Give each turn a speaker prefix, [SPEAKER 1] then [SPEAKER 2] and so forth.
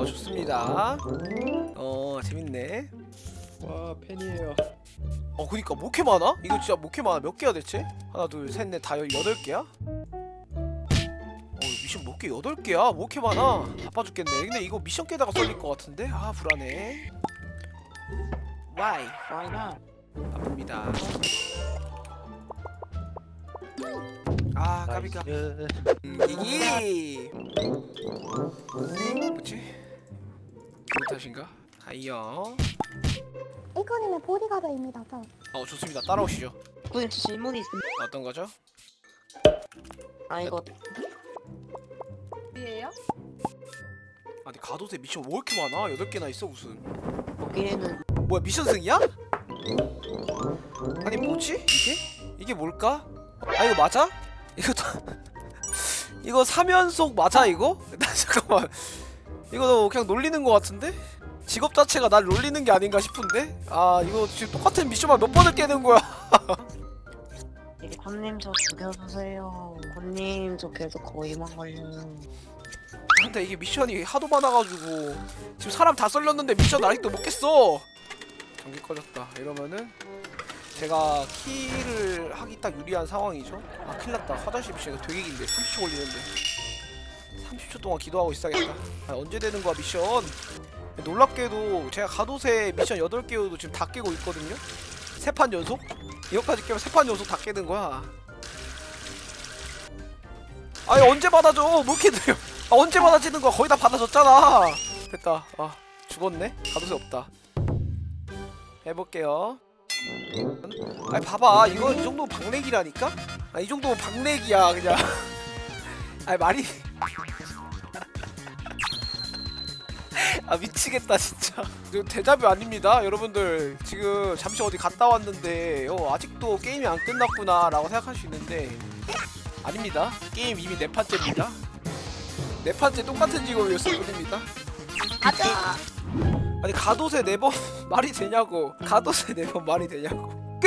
[SPEAKER 1] 어 좋습니다 어 재밌네
[SPEAKER 2] 와 팬이에요.
[SPEAKER 1] 어 그니까 뭐 이렇게 많아? 이거 진짜 뭐 이렇게 많아 몇 개야 대체? 하나 둘셋넷다 여덟 개야? 어 미션 몇 개? 여덟 개야? 뭐 이렇게 많아? 바빠 죽겠네 근데 이거 미션 깨다가 썰릴 것 같은데? 아 불안해 와이
[SPEAKER 3] Why not?
[SPEAKER 1] 아픕니다 아 까비까. 음, 이기 뭐지? 기분 탓인가? 아이요
[SPEAKER 4] 이커님의 보디가드입니다. 저.
[SPEAKER 1] 어 좋습니다 따라오시죠
[SPEAKER 3] 그 질문이 있습니다.
[SPEAKER 1] 어떤 거죠?
[SPEAKER 3] 아 이거
[SPEAKER 5] 이에요?
[SPEAKER 1] 아니 가도세 미션 왜 이렇게 많아? 8개나 있어 무슨
[SPEAKER 3] 보기에는
[SPEAKER 1] 뭐야 미션 승이야? 아니 뭐지? 이게? 이게 뭘까? 아 이거 맞아? 이거 다 이거 3연속 맞아 이거? 나 잠깐만 이거 그냥 놀리는 거 같은데? 직업 자체가 날 놀리는 게 아닌가 싶은데? 아 이거 지금 똑같은 미션만 몇 번을 깨는 거야
[SPEAKER 3] 이게 권님 저 죽여주세요. 권님 저 계속 거의만 걸려요.
[SPEAKER 1] 근데 이게 미션이 하도 많아가지고 지금 사람 다 썰렸는데 미션 아직도 못 깼어 전기 꺼졌다 이러면은 제가 키를 하기 딱 유리한 상황이죠 아 큰일났다 화장실 미션 이거 되게 긴데 30초 걸리는데 30초 동안 기도하고 있어야겠다. 아, 언제 되는 거야 미션? 놀랍게도 제가 가도새 미션 8개도 지금 다 깨고 있거든요? 세판 연속? 이거까지 깨면 세판 연속 다 깨는 거야. 아니 언제 받아줘? 뭐 이렇게 느려? 아 언제 받아지는 거야? 거의 다 받아줬잖아. 됐다. 아 죽었네? 가도새 없다. 해볼게요. 아니 봐봐. 이거 이 정도면 박내기라니까? 아이 정도면 박내기야 그냥. 아니 말이 아 미치겠다 진짜. 이거 대자뷰 아닙니다 여러분들. 지금 잠시 어디 갔다 왔는데 어, 아직도 게임이 안 끝났구나 라고 생각할 수 있는데. 아닙니다. 게임 이미 네 판째입니다. 네 판째 똑같은 직업이었을 뿐입니다.
[SPEAKER 5] 가자.
[SPEAKER 1] 아니 가도새 네번 말이 되냐고. 가도새 네번 말이 되냐고